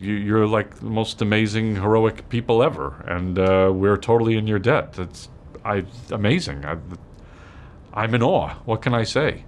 You're like the most amazing, heroic people ever, and uh, we're totally in your debt. That's, I amazing. I'm in awe. What can I say?